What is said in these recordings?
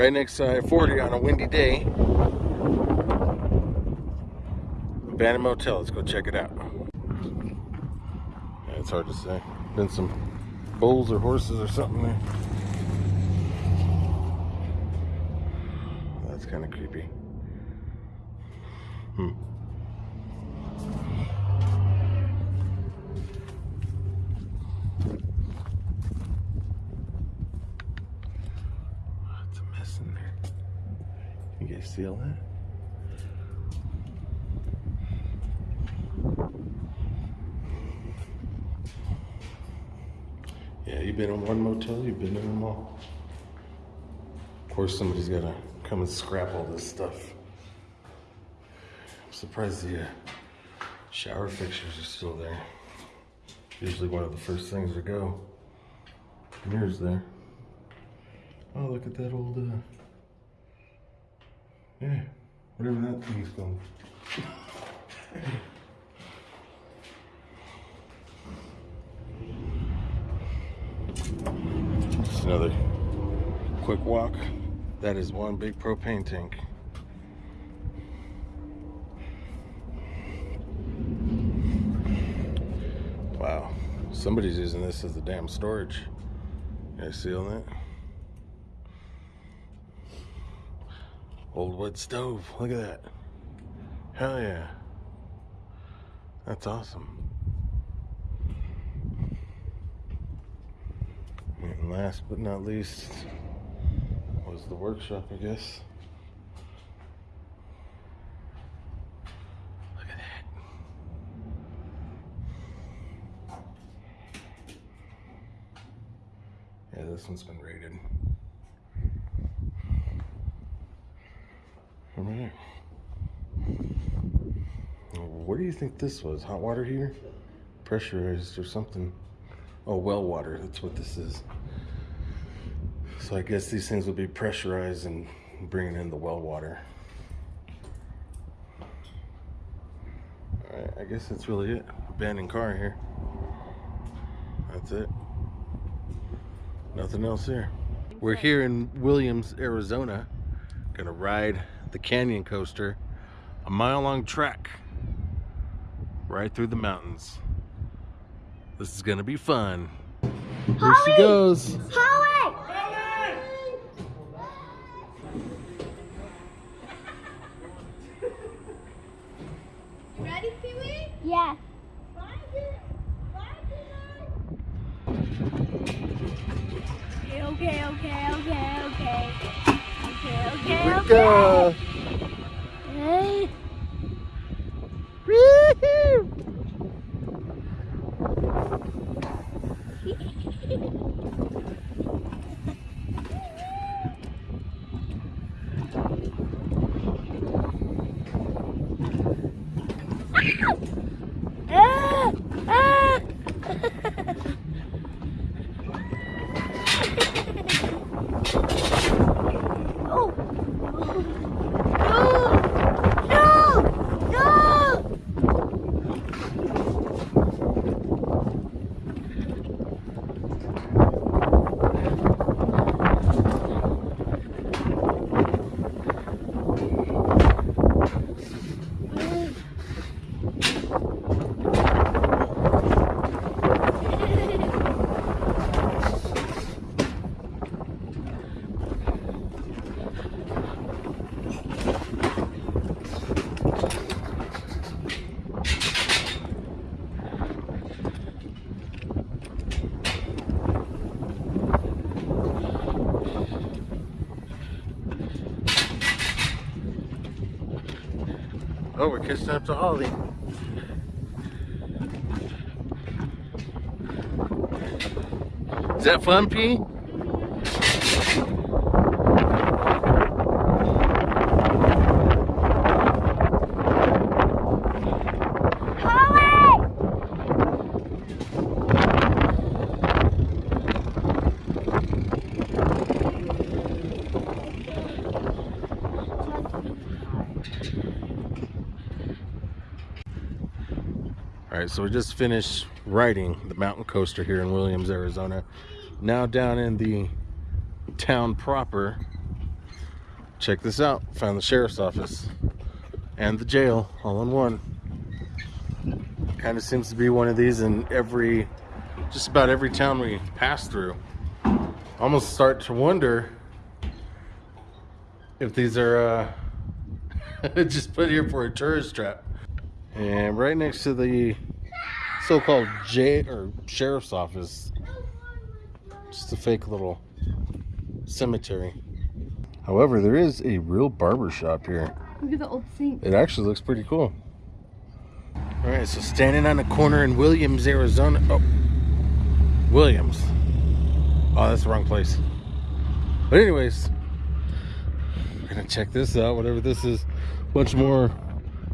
right next to I-40 on a windy day. Abandoned Motel. Let's go check it out. Yeah, it's hard to say. Been some bulls or horses or something there. That's kind of creepy. Hmm. What's a mess in there? You all that? Yeah, you've been in one motel, you've been in them all. Of course, somebody's got to come and scrap all this stuff. I'm surprised the uh, shower fixtures are still there. Usually one of the first things to go. Mirrors there. Oh, look at that old, uh, yeah, whatever that thing's called. Just another quick walk. That is one big propane tank. Wow. Somebody's using this as a damn storage. You guys see on that? Old wood stove. Look at that. Hell yeah. That's awesome. And last but not least was the workshop, I guess. Look at that. Yeah, this one's been rated. What do you think this was? Hot water heater? Pressurized or something? Oh, well water. That's what this is. So I guess these things will be pressurized and bringing in the well water. Alright, I guess that's really it. Abandoned car here. That's it. Nothing else here. We're here in Williams, Arizona. Gonna ride the canyon coaster, a mile long track right through the mountains. This is gonna be fun. Here she goes. Holly! You ready, Pee Wee? Yeah. Okay, okay, okay, okay, okay. Okay, okay, Here we okay. go. Oh, we're catching up to Holly. Is that fun, P? Holly! All right, so we just finished riding the mountain coaster here in Williams, Arizona. Now down in the town proper. check this out. Found the sheriff's office and the jail all in one. Kind of seems to be one of these in every, just about every town we pass through. Almost start to wonder if these are uh, just put here for a tourist trap. And right next to the so-called J or sheriff's office, just a fake little cemetery. However, there is a real barber shop here. Look at the old sink. It actually looks pretty cool. All right, so standing on the corner in Williams, Arizona. Oh, Williams. Oh, that's the wrong place. But anyways, we're gonna check this out. Whatever this is, bunch more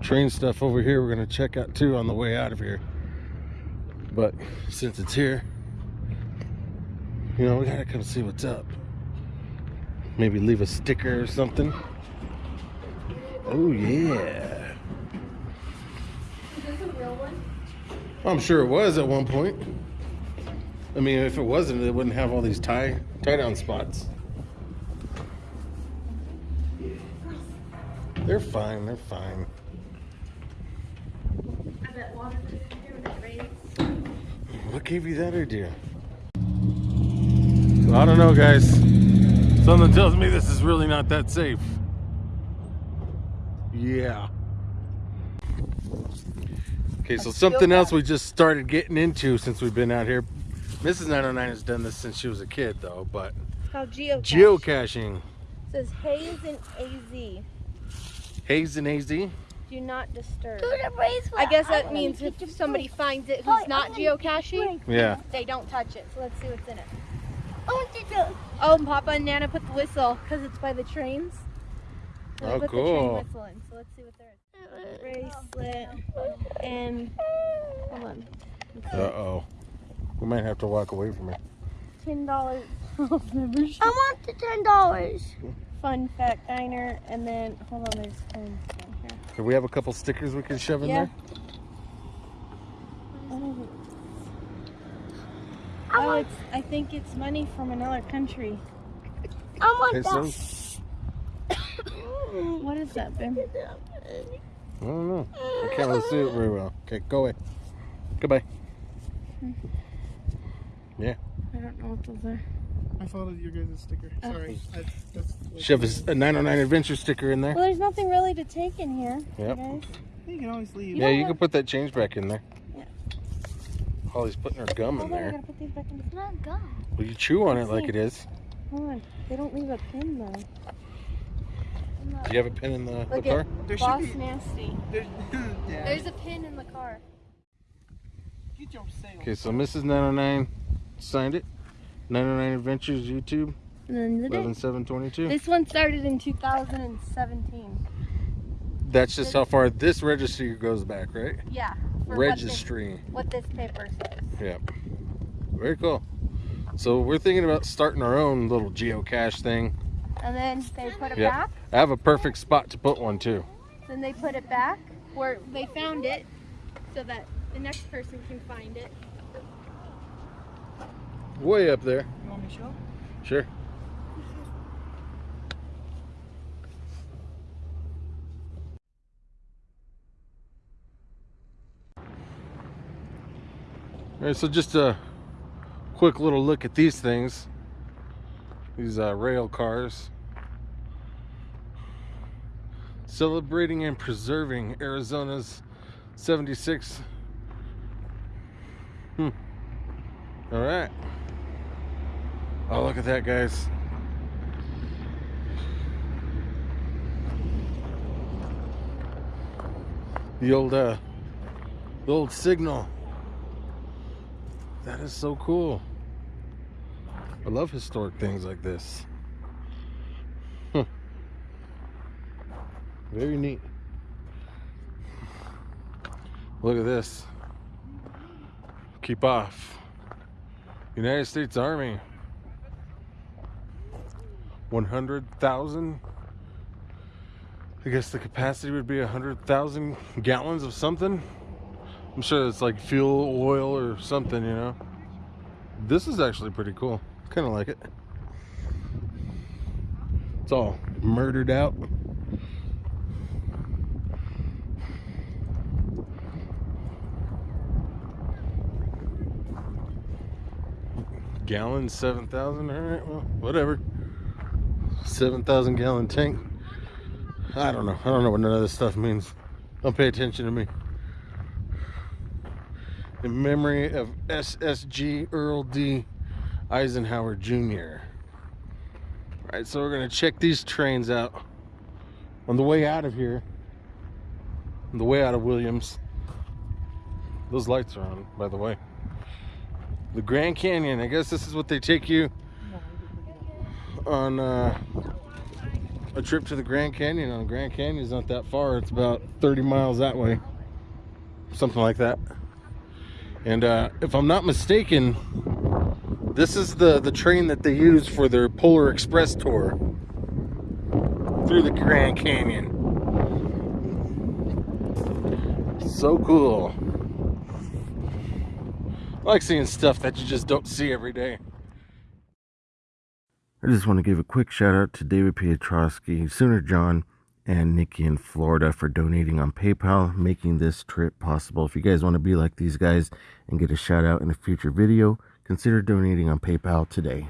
train stuff over here. We're gonna check out too on the way out of here. But since it's here, you know, we gotta come see what's up. Maybe leave a sticker or something. Oh yeah. Is this a real one? I'm sure it was at one point. I mean, if it wasn't, it wouldn't have all these tie tie down spots. They're fine. They're fine. I bet water goes in here when it rains. What gave you that idea? I don't know, guys. Something tells me this is really not that safe. Yeah. Okay, so something else we just started getting into since we've been out here. Mrs. 909 has done this since she was a kid, though, but How geocache. geocaching. says Hayes and AZ. Haze and AZ. Do not disturb. Do the bracelet. I guess that I'm means if somebody bracelet. finds it Hi, who's not I'm gonna get geocaching, Yeah. they don't touch it. So let's see what's in it. I want to do. Oh, and Papa and Nana put the whistle because it's by the trains. So Oh, put cool. The train whistle in. So let's see what there is. Bracelet and hold on. Uh oh. We might have to walk away from it. Ten dollars. I want the ten dollars. Fun fact diner, and then hold on, there's coins down here. Do we have a couple stickers we can shove in Yeah. there? Oh, I oh, it's, I think it's money from another country. I want Pesos? that. What is that, Ben? I don't know. I can't really see it very well. Okay, go away. Goodbye. Hmm. Yeah. I don't know what those are. I followed your guys' sticker. Oh. Sorry. I, that's, Shove a, s- a 909 adventure sticker in there. Well, there's nothing really to take in here. Yep. Guys. You can always leave. Yeah, you can put that change back in there. Yeah. Holly's putting her gum in Hold on, I there. gotta put these back in. It's not gum. Will you chew on it like it is? Hold on. They don't leave a pin though. Do you have a pin in the, the car? at There Boss be- Nasty. There's, yeah. There's a pin in the car. Get your sale. Okay, so Mrs. 909 signed it. 909 Adventures YouTube, And then the date. 11722. This one started in 2017. That's just how far this registry goes back, right? Yeah. Registry. What this, what this paper says. Yep. Very cool. So we're thinking about starting our own little geocache thing. And then they put it Yep. back. I have a perfect spot to put one too. Then they put it back where they found it so that the next person can find it. Way up there. You want me to show? Sure. All right, so just a quick little look at these things. These uh, rail cars. Celebrating and preserving Arizona's 76. Hmm. All right. Oh, look at that, guys. The old, uh, the old signal. That is so cool. I love historic things like this. Huh. Very neat. Look at this. Keep off. United States Army. 100,000. I guess the capacity would be 100,000 gallons of something. I'm sure it's like fuel, oil, or something, you know. This is actually pretty cool. Kind of like it. It's all murdered out. Gallon, 7,000, all right, well, whatever. 7,000 gallon tank. I don't know. I don't know what none of this stuff means. Don't pay attention to me. In memory of SSG Earl D. Eisenhower Jr. Alright, so we're gonna check these trains out on the way out of here. On the way out of Williams. Those lights are on, by the way. The Grand Canyon. I guess this is what they take you on uh, a trip to the Grand Canyon. On Grand Canyon is not that far. It's about 30 miles that way, something like that. And uh, if I'm not mistaken, this is the the train that they use for their Polar Express tour through the Grand Canyon. So cool. I like seeing stuff that you just don't see every day. I just want to give a quick shout out to David Piotrowski, Sooner John, and Nikki in Florida for donating on PayPal, making this trip possible. If you guys want to be like these guys and get a shout out in a future video, consider donating on PayPal today.